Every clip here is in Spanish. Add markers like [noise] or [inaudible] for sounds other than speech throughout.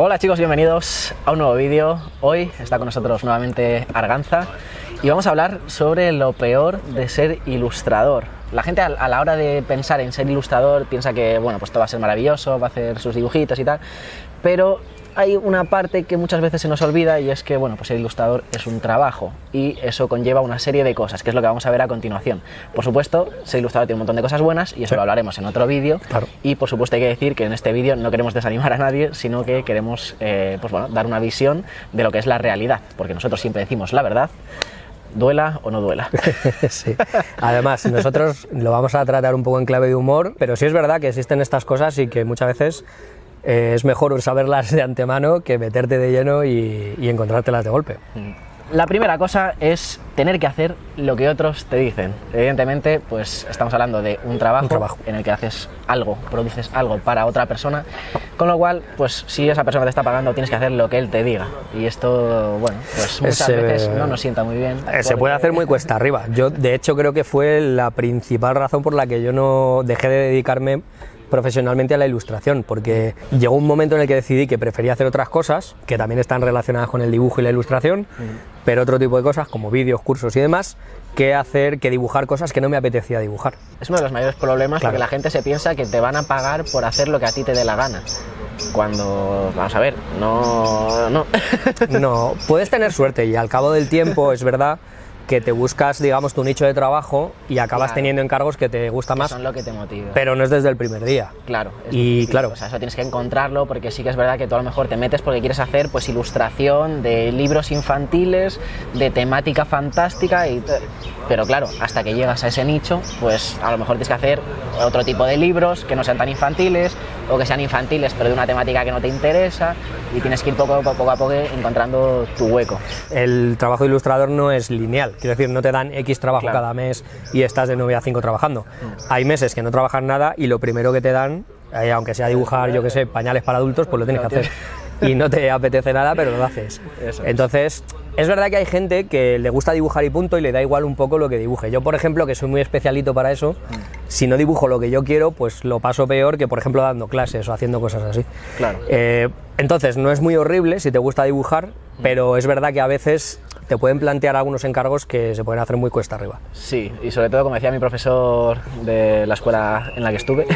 Hola chicos, bienvenidos a un nuevo vídeo. Hoy está con nosotros nuevamente Arganza y vamos a hablar sobre lo peor de ser ilustrador. La gente a la hora de pensar en ser ilustrador piensa que bueno, pues todo va a ser maravilloso, va a hacer sus dibujitos y tal, pero hay una parte que muchas veces se nos olvida y es que bueno, pues ser ilustrador es un trabajo y eso conlleva una serie de cosas, que es lo que vamos a ver a continuación. Por supuesto, ser ilustrador tiene un montón de cosas buenas y eso lo hablaremos en otro vídeo. Claro. Y por supuesto hay que decir que en este vídeo no queremos desanimar a nadie, sino que queremos eh, pues bueno, dar una visión de lo que es la realidad, porque nosotros siempre decimos la verdad, duela o no duela. [laughs] sí. Además, nosotros lo vamos a tratar un poco en clave de humor, pero sí es verdad que existen estas cosas y que muchas veces eh, es mejor saberlas de antemano que meterte de lleno y, y encontrártelas de golpe. La primera cosa es tener que hacer lo que otros te dicen. Evidentemente, pues estamos hablando de un trabajo, Un trabajo. en el que haces algo, produces algo para otra persona, con lo cual, pues si esa persona te está pagando, tienes que hacer lo que él te diga. Y esto, bueno, pues muchas Ese- veces no nos sienta muy bien. Eh, Se puede hacer muy cuesta arriba. Yo, de hecho, creo que fue la principal razón por la que yo no dejé de dedicarme profesionalmente a la ilustración, porque llegó un momento en el que decidí que prefería hacer otras cosas, que también están relacionadas con el dibujo y la ilustración, pero otro tipo de cosas, como vídeos, cursos y demás, que hacer, que dibujar cosas que no me apetecía dibujar. Es uno de los mayores problemas Claro. porque la gente se piensa que te van a pagar por hacer lo que a ti te dé la gana. Cuando, vamos a ver, no, no. No, puedes tener suerte y al cabo del tiempo [laughs] es verdad que te buscas, digamos, tu nicho de trabajo y acabas Claro. teniendo encargos que te gusta Que más, son lo que te motiva. pero no es desde el primer día. Claro. es Y difícil, claro. O sea, eso tienes que encontrarlo porque sí que es verdad que tú a lo mejor te metes porque quieres hacer pues ilustración de libros infantiles, de temática fantástica y pero claro, hasta que llegas a ese nicho, pues a lo mejor tienes que hacer otro tipo de libros que no sean tan infantiles o que sean infantiles pero de una temática que no te interesa y tienes que ir poco, a poco, poco a poco encontrando tu hueco. El trabajo de ilustrador no es lineal, quiero decir, no te dan X trabajo Claro. cada mes y estás de 9 a 5 trabajando. Hay meses que no trabajas nada y lo primero que te dan, eh, aunque sea dibujar, yo que sé, pañales para adultos, pues lo tienes que hacer. Y no te apetece nada, pero lo haces. Eso. Entonces, es verdad que hay gente que le gusta dibujar y punto y le da igual un poco lo que dibuje. Yo, por ejemplo, que soy muy especialito para eso, si no dibujo lo que yo quiero, pues lo paso peor que, por ejemplo, dando clases o haciendo cosas así. Claro. Eh, entonces, no es muy horrible si te gusta dibujar, pero es verdad que a veces te pueden plantear algunos encargos que se pueden hacer muy cuesta arriba. Sí, y sobre todo, como decía mi profesor de la escuela en la que estuve,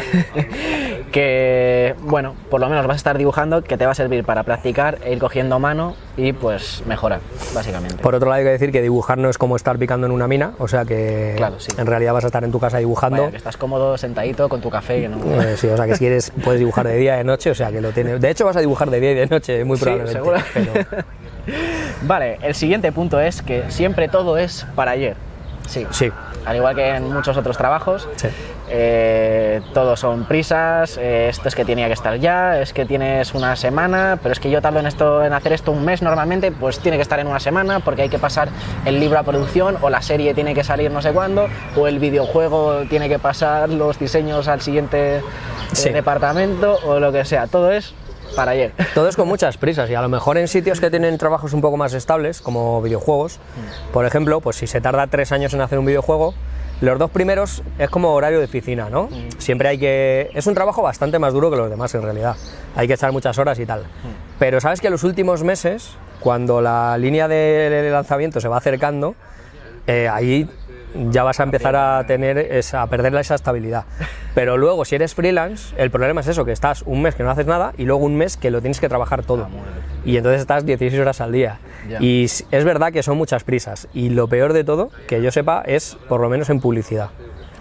[laughs] que, bueno, por lo menos vas a estar dibujando, que te va a servir para practicar e ir cogiendo mano y pues mejorar, básicamente. Por otro lado, hay que decir que dibujar no es como estar picando en una mina, o sea que Claro, sí. en realidad vas a estar en tu casa dibujando. Vaya, que estás cómodo, sentadito, con tu café, que no... Eh, sí, o sea que si quieres puedes dibujar de día y de noche, o sea que lo tienes. De hecho vas a dibujar de día y de noche, muy Sí, probablemente. seguro. pero- [laughs] Vale, el siguiente punto es que siempre todo es para ayer. Sí. sí, Al igual que en muchos otros trabajos, sí. eh, todos son prisas, eh, esto es que tenía que estar ya, es que tienes una semana, pero es que yo tardo en, esto, en hacer esto un mes normalmente, pues tiene que estar en una semana porque hay que pasar el libro a producción o la serie tiene que salir no sé cuándo o el videojuego tiene que pasar los diseños al siguiente eh, Sí. departamento o lo que sea, todo es para ayer. Todo es con muchas prisas y a lo mejor en sitios que tienen trabajos un poco más estables, como videojuegos, por ejemplo, pues si se tarda tres años en hacer un videojuego, los dos primeros es como horario de oficina, ¿no? Siempre hay que... Es un trabajo bastante más duro que los demás en realidad. Hay que echar muchas horas y tal. Pero sabes que los últimos meses, cuando la línea de lanzamiento se va acercando, eh, ahí ya vas a empezar a tener esa, a perder esa estabilidad. [laughs] Pero luego, si eres freelance, el problema es eso, que estás un mes que no haces nada y luego un mes que lo tienes que trabajar todo. Y entonces estás 16 horas al día. Y es verdad que son muchas prisas. Y lo peor de todo, que yo sepa, es por lo menos en publicidad.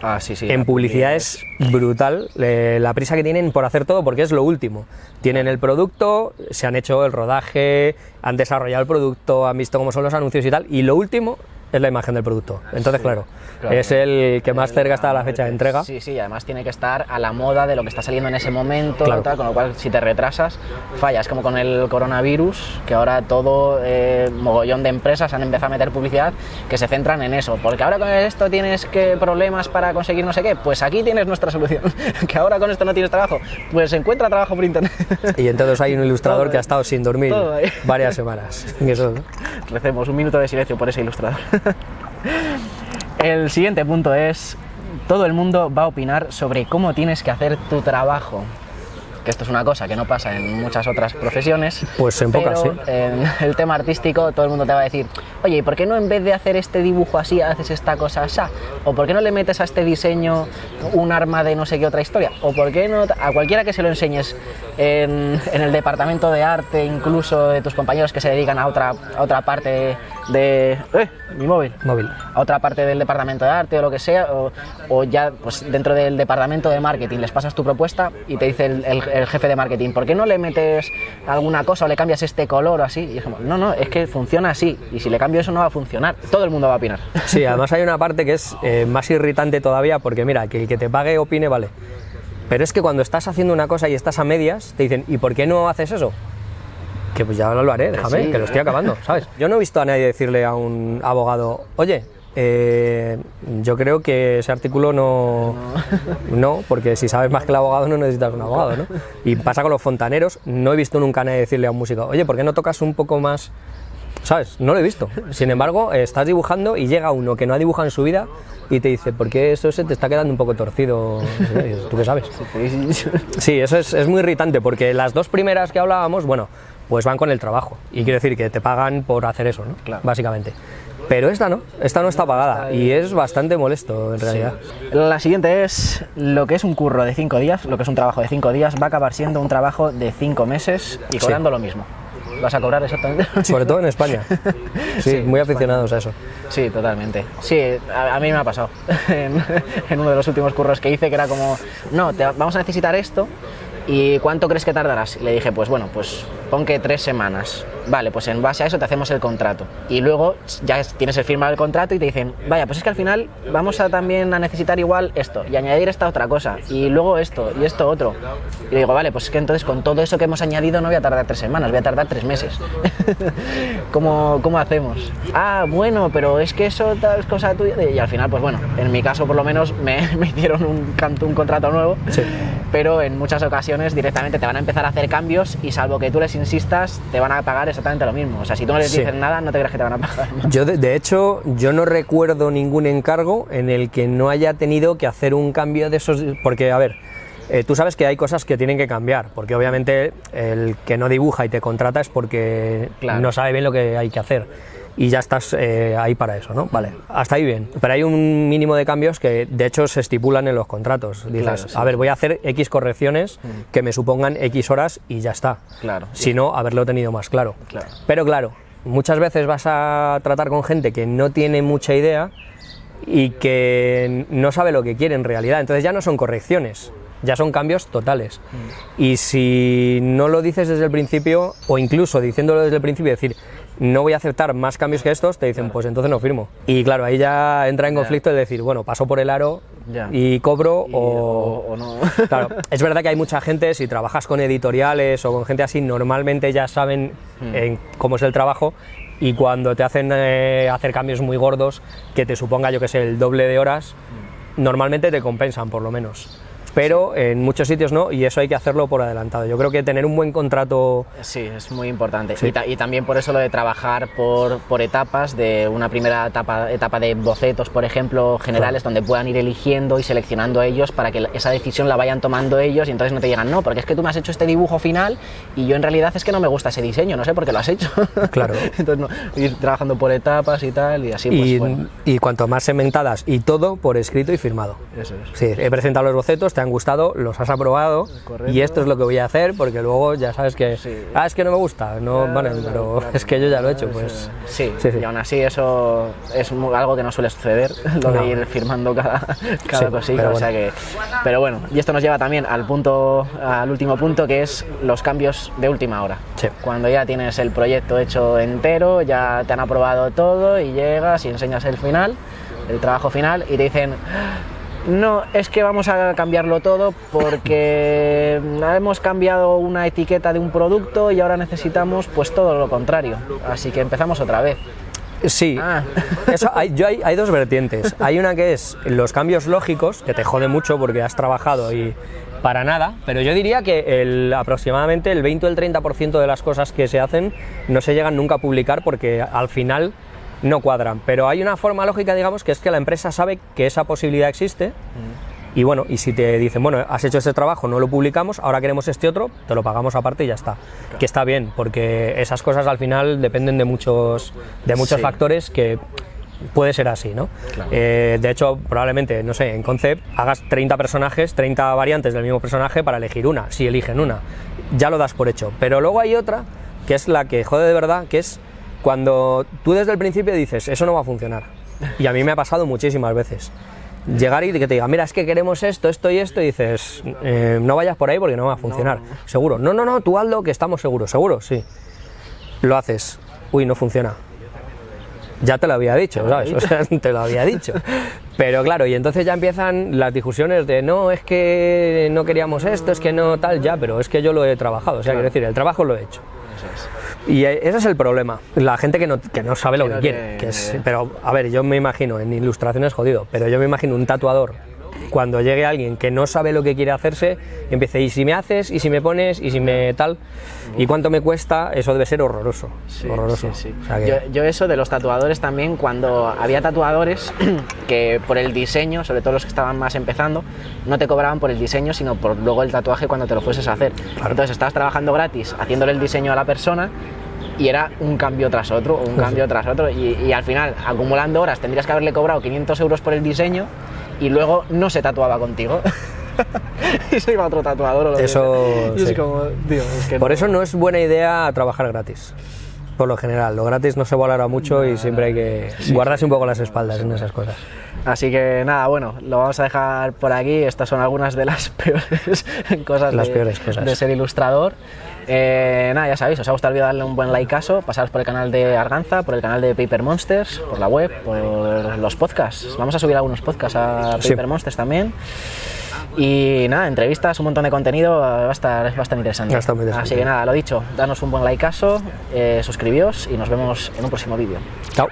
Ah, sí, sí. En publicidad es brutal eh, la prisa que tienen por hacer todo porque es lo último. Tienen el producto, se han hecho el rodaje, han desarrollado el producto, han visto cómo son los anuncios y tal, y lo último es la imagen del producto. Entonces, claro, claro. es el que más cerca está de la fecha de entrega. Sí, sí, además tiene que estar a la moda de lo que está saliendo en ese momento, Claro. tal, con lo cual si te retrasas, fallas, como con el coronavirus, que ahora todo, eh, mogollón de empresas han empezado a meter publicidad que se centran en eso, porque ahora con esto tienes que problemas para conseguir no sé qué, pues aquí tienes nuestra solución, [laughs] que ahora con esto no tienes trabajo, pues encuentra trabajo por internet. [laughs] Y entonces hay un ilustrador Todo que ha estado sin dormir varias semanas. [laughs] Eso, ¿no? Recemos un minuto de silencio por ese ilustrador. [laughs] El siguiente punto es, todo el mundo va a opinar sobre cómo tienes que hacer tu trabajo. que esto es una cosa que no pasa en muchas otras profesiones. Pues en pocas, sí. En [laughs] el tema artístico, todo el mundo te va a decir, oye, ¿y por qué no en vez de hacer este dibujo así, haces esta cosa así? ¿O por qué no le metes a este diseño un arma de no sé qué otra historia? ¿O por qué no a cualquiera que se lo enseñes en, en el departamento de arte, incluso de tus compañeros que se dedican a otra, a otra parte de... ¡Eh! Mi móvil. Móvil. A otra parte del departamento de arte o lo que sea, o, o ya pues dentro del departamento de marketing les pasas tu propuesta y te dice el, el- el jefe de marketing, ¿por qué no le metes alguna cosa o le cambias este color o así? Y dijimos, no, no, es que funciona así y si le cambio eso no va a funcionar. Todo el mundo va a opinar. [laughs] Sí, además hay una parte que es eh, más irritante todavía porque mira, que el que te pague opine, vale. Pero es que cuando estás haciendo una cosa y estás a medias, te dicen, ¿y por qué no haces eso? Que pues ya no lo haré, déjame, Sí. que lo estoy acabando, ¿sabes? Yo no he visto a nadie decirle a un abogado, oye, eh, yo creo que ese artículo no, no, porque si sabes más que el abogado no necesitas un abogado, ¿no? Y pasa con los fontaneros, no he visto nunca a nadie decirle a un músico, oye, ¿por qué no tocas un poco más ¿Sabes? No lo he visto. Sin embargo, estás dibujando y llega uno que no ha dibujado en su vida y te dice, ¿por qué eso se te está quedando un poco torcido? ¿Tú qué sabes? [laughs] Sí, eso es, es muy irritante porque las dos primeras que hablábamos, bueno, pues van con el trabajo. Y quiero decir que te pagan por hacer eso, ¿no? Claro. Básicamente. Pero esta no, esta no está pagada y es bastante molesto en realidad. La siguiente es lo que es un curro de cinco días, lo que es un trabajo de cinco días, va a acabar siendo un trabajo de cinco meses y cobrando lo mismo. ¿Vas a cobrar exactamente? Sobre todo en España. [laughs] Sí, Sí, muy aficionados a eso. Sí, totalmente. Sí, a, a mí me ha pasado [laughs] en, en uno de los últimos curros que hice, que era como, no, te, vamos a necesitar esto ¿Y cuánto crees que tardarás? Y le dije, pues bueno, pues pon que tres semanas. Vale, pues en base a eso te hacemos el contrato. Y luego ya tienes el firmado el contrato y te dicen, vaya, pues es que al final vamos a también a necesitar igual esto y añadir esta otra cosa y luego esto y esto otro. Y le digo, vale, pues es que entonces con todo eso que hemos añadido no voy a tardar tres semanas, voy a tardar tres meses. [laughs] ¿Cómo, ¿Cómo hacemos? Ah, bueno, pero es que eso tal es cosa tuya. Y al final, pues bueno, en mi caso por lo menos me, [laughs] me hicieron un, un contrato nuevo. Sí. Pero en muchas ocasiones directamente te van a empezar a hacer cambios y salvo que tú les insistas, te van a pagar exactamente lo mismo. O sea, si tú no les Sí. dices nada, no te creas que te van a pagar. [laughs] Yo, de, de hecho, yo no recuerdo ningún encargo en el que no haya tenido que hacer un cambio de esos. Porque, a ver, eh, tú sabes que hay cosas que tienen que cambiar, porque obviamente el que no dibuja y te contrata es porque Claro. no sabe bien lo que hay que hacer. Y ya estás eh, ahí para eso, ¿no? Vale, hasta ahí bien. Pero hay un mínimo de cambios que de hecho se estipulan en los contratos. Dices, Claro, sí. a ver, voy a hacer X correcciones que me supongan X horas y ya está. Claro, sí. Si no, haberlo tenido más claro. Claro. Pero claro, muchas veces vas a tratar con gente que no tiene mucha idea y que no sabe lo que quiere en realidad. Entonces ya no son correcciones, ya son cambios totales. Y si no lo dices desde el principio, o incluso diciéndolo desde el principio, decir, no voy a aceptar más cambios que estos, te dicen, pues entonces no firmo. Y claro, ahí ya entra en conflicto el decir, bueno, paso por el aro Ya. y cobro Y- o... o- o no. [laughs] Claro, es verdad que hay mucha gente, si trabajas con editoriales o con gente así, normalmente ya saben Hmm. cómo es el trabajo y cuando te hacen eh, hacer cambios muy gordos, que te suponga, yo que sé, el doble de horas, Hmm. normalmente te compensan por lo menos. Pero en muchos sitios no, y eso hay que hacerlo por adelantado. Yo creo que tener un buen contrato Sí, es muy importante. Sí. Y, ta- y también por eso lo de trabajar por, por etapas, de una primera etapa, etapa de bocetos, por ejemplo, generales, donde puedan ir eligiendo y seleccionando ellos para que esa decisión la vayan tomando ellos y entonces no te digan, no, porque es que tú me has hecho este dibujo final y yo en realidad es que no me gusta ese diseño, no sé por qué lo has hecho. [laughs] Claro. entonces, no, ir trabajando por etapas y tal, y así, pues y, bueno. y cuanto más segmentadas y todo por escrito y firmado. Eso es. Sí, he presentado los bocetos, te han gustado, los has aprobado Correcto. y esto es lo que voy a hacer porque luego ya sabes que, Sí. ah, es que no me gusta, no, Claro, vale, claro, pero claro. es que yo ya lo he hecho, pues Sí, Sí, sí. y aún así eso es algo que no suele suceder, [laughs] lo No. de ir firmando cada, cada cosita, pero o sea que... Pero bueno, y esto nos lleva también al punto, al último punto, que es los cambios de última hora. Cuando ya tienes el proyecto hecho entero, ya te han aprobado todo y llegas y enseñas el final, el trabajo final, y te dicen... No, es que vamos a cambiarlo todo porque [laughs] hemos cambiado una etiqueta de un producto y ahora necesitamos pues todo lo contrario. Así que empezamos otra vez. sí. Ah. [laughs] Eso, hay, yo hay, hay dos vertientes. Hay una que es los cambios lógicos, que te jode mucho porque has trabajado y para nada, pero yo diría que el, aproximadamente el 20 o el 30% de las cosas que se hacen no se llegan nunca a publicar porque al final no cuadran. Pero hay una forma lógica, digamos, que es que la empresa sabe que esa posibilidad existe Y bueno, y si te dicen, bueno, has hecho este trabajo, no lo publicamos, ahora queremos este otro, te lo pagamos aparte y ya está. Que está bien, porque esas cosas al final dependen de muchos, de muchos Sí. factores que puede ser así, ¿no? Eh, de hecho, probablemente, no sé, en Concept hagas 30 personajes, 30 variantes del mismo personaje para elegir una, si eligen una. Ya lo das por hecho. Pero luego hay otra, que es la que jode de verdad, que es cuando tú desde el principio dices, eso no va a funcionar. Y a mí me ha pasado muchísimas veces. Llegar y que te diga, mira, es que queremos esto, esto y esto, y dices, "Eh, no vayas por ahí porque no va a funcionar. Seguro. No, no, no, tú hazlo que estamos seguros. Seguro, sí. Lo haces. Uy, no funciona. Ya te lo había dicho, ¿sabes? [laughs] O sea, te lo había dicho. Pero claro, y entonces ya empiezan las discusiones de no, es que no queríamos esto, es que no tal, ya, pero es que yo lo he trabajado. O sea, quiero decir, el trabajo lo he hecho. Y ese es el problema. La gente que no, que no sabe lo Que que no quiere. Que es, pero, a ver, yo me imagino, en ilustración es jodido, pero yo me imagino un tatuador cuando llegue alguien que no sabe lo que quiere hacerse empiece, y si me haces, y si me pones, y si me tal, y cuánto me cuesta, eso debe ser horroroso. Sí, horroroso. sí, sí. O sea que- yo, yo eso de los tatuadores también, cuando había tatuadores [clears throat] que por el diseño, sobre todo los que estaban más empezando, no te cobraban por el diseño, sino por luego el tatuaje cuando te lo fueses a hacer. Entonces estabas trabajando gratis, haciéndole el diseño a la persona y era un cambio tras otro, un [laughs] cambio tras otro, y, y al final, acumulando horas, tendrías que haberle cobrado 500 euros por el diseño y luego no se tatuaba contigo. [laughs] y se iba a otro tatuador o lo Eso, es sí. como, tío, es que Por no- eso no es buena idea trabajar gratis. Por lo general, lo gratis no se valora mucho y siempre hay que guardarse un poco las espaldas en esas cosas. Así que nada, bueno, lo vamos a dejar por aquí. Estas son algunas de las [laughs] peores cosas, Las de, peores cosas. de ser ilustrador. Eh, nada, ya sabéis, os ha gustado el vídeo, darle un buen likeazo, pasaros por el canal de Arganza, por el canal de Paper Monsters, por la web, por los podcasts. Vamos a subir algunos podcasts a Sí. Paper Monsters también. Y nada, entrevistas, un montón de contenido, va a estar, estar interesante. Interesante. Así que nada, lo dicho, danos un buen likeazo, eh, suscribíos y nos vemos en un próximo vídeo. Chao.